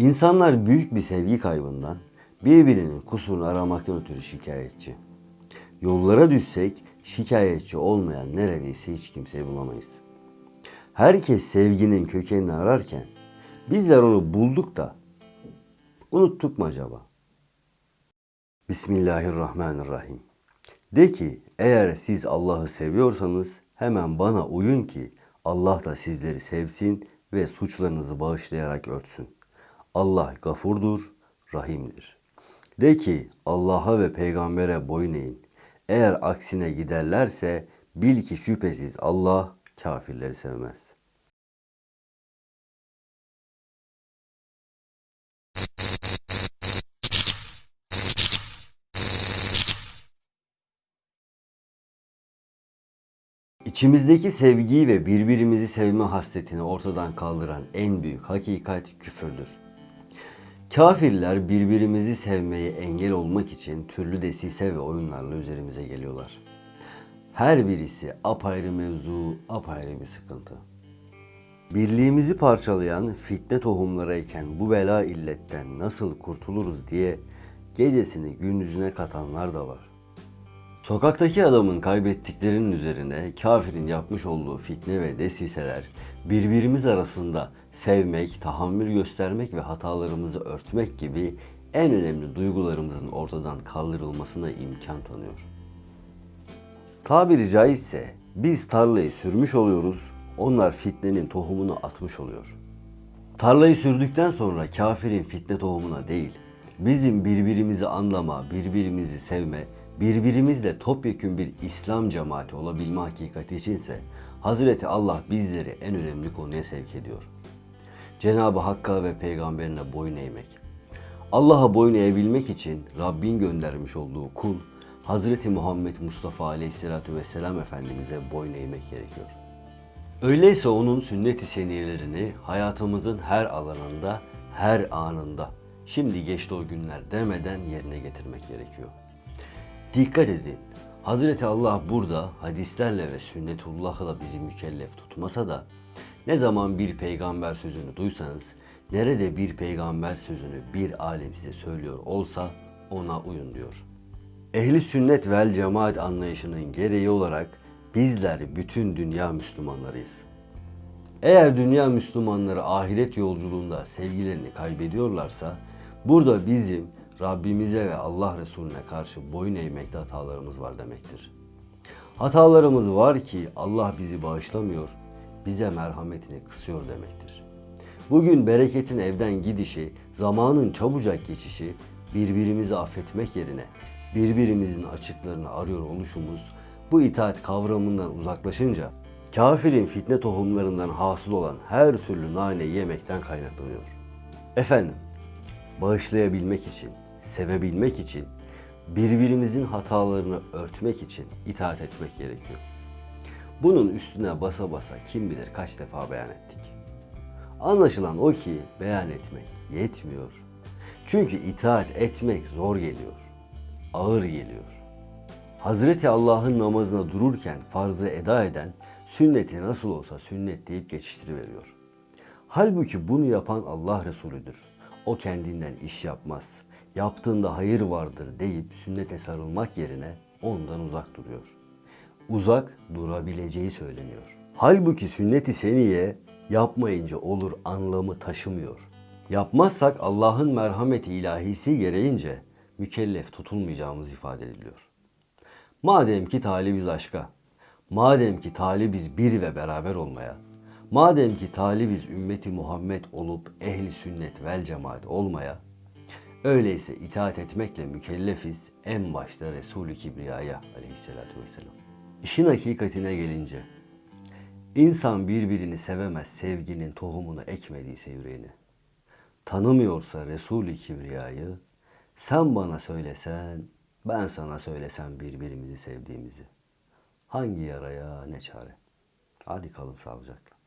İnsanlar büyük bir sevgi kaybından, birbirinin kusurunu aramaktan ötürü şikayetçi. Yollara düşsek şikayetçi olmayan neredeyse hiç kimseyi bulamayız. Herkes sevginin kökenini ararken bizler onu bulduk da unuttuk mu acaba? Bismillahirrahmanirrahim. De ki eğer siz Allah'ı seviyorsanız hemen bana uyun ki Allah da sizleri sevsin ve suçlarınızı bağışlayarak örtsün. Allah gafurdur, rahimdir. De ki Allah'a ve peygambere boyun eğin. Eğer aksine giderlerse bil ki şüphesiz Allah kafirleri sevmez. İçimizdeki sevgiyi ve birbirimizi sevme hasletini ortadan kaldıran en büyük hakikat küfürdür. Kafirler birbirimizi sevmeye engel olmak için türlü desise ve oyunlarla üzerimize geliyorlar. Her birisi apayrı mevzu, apayrı bir sıkıntı. Birliğimizi parçalayan fitne tohumlarıyken bu bela illetten nasıl kurtuluruz diye gecesini gündüzüne katanlar da var. Sokaktaki adamın kaybettiklerinin üzerine kafirin yapmış olduğu fitne ve desiseler birbirimiz arasında sevmek, tahammül göstermek ve hatalarımızı örtmek gibi en önemli duygularımızın ortadan kaldırılmasına imkan tanıyor. Tabiri caizse biz tarlayı sürmüş oluyoruz, onlar fitnenin tohumunu atmış oluyor. Tarlayı sürdükten sonra kafirin fitne tohumuna değil, bizim birbirimizi anlama, birbirimizi sevme, birbirimizle topyekün bir İslam cemaati olabilme hakikati içinse Hazreti Allah bizleri en önemli konuya sevk ediyor. Cenab-ı Hakk'a ve peygamberine boyun eğmek. Allah'a boyun eğebilmek için Rabbin göndermiş olduğu kul Hazreti Muhammed Mustafa Aleyhisselatü Vesselam Efendimiz'e boyun eğmek gerekiyor. Öyleyse onun sünnet-i seniyelerini hayatımızın her alanında, her anında, şimdi geçti o günler demeden yerine getirmek gerekiyor. Dikkat edin. Hazreti Allah burada hadislerle ve sünnetullahla bizi mükellef tutmasa da ne zaman bir peygamber sözünü duysanız, nerede bir peygamber sözünü bir alim size söylüyor olsa ona uyun diyor. Ehli sünnet vel cemaat anlayışının gereği olarak bizler bütün dünya Müslümanlarıyız. Eğer dünya Müslümanları ahiret yolculuğunda sevgilerini kaybediyorlarsa burada bizim Rabbimize ve Allah Resulüne karşı boyun eğmekte hatalarımız var demektir. Hatalarımız var ki Allah bizi bağışlamıyor, bize merhametini kısıyor demektir. Bugün bereketin evden gidişi, zamanın çabucak geçişi, birbirimizi affetmek yerine birbirimizin açıklarını arıyor oluşumuz bu itaat kavramından uzaklaşınca kafirin fitne tohumlarından hasıl olan her türlü nane yemekten kaynaklanıyor. Efendim, bağışlayabilmek için, sevebilmek için, birbirimizin hatalarını örtmek için itaat etmek gerekiyor. Bunun üstüne basa basa kim bilir kaç defa beyan ettik. Anlaşılan o ki beyan etmek yetmiyor. Çünkü itaat etmek zor geliyor, ağır geliyor. Hazreti Allah'ın namazına dururken farzı eda eden sünneti nasıl olsa sünnet deyip geçiştiriveriyor. Halbuki bunu yapan Allah Resulüdür. O kendinden iş yapmaz. Yaptığında hayır vardır deyip sünnete sarılmak yerine ondan uzak duruyor. Uzak durabileceği söyleniyor. Halbuki sünnet-i seniye yapmayınca olur anlamı taşımıyor. Yapmazsak Allah'ın merhameti ilahisi gereğince mükellef tutulmayacağımız ifade ediliyor. Madem ki talibiz aşka, madem ki talibiz bir ve beraber olmaya, madem ki talibiz ümmeti Muhammed olup ehli sünnet vel cemaat olmaya, öyleyse itaat etmekle mükellefiz en başta Resulü Kibriya'ya aleyhissalatü vesselam. İşin hakikatine gelince, insan birbirini sevemez sevginin tohumunu ekmediyse yüreğine. Tanımıyorsa Resulü Kibriya'yı, sen bana söylesen, ben sana söylesem birbirimizi sevdiğimizi. Hangi yaraya ne çare? Hadi kalın sağlıcakla.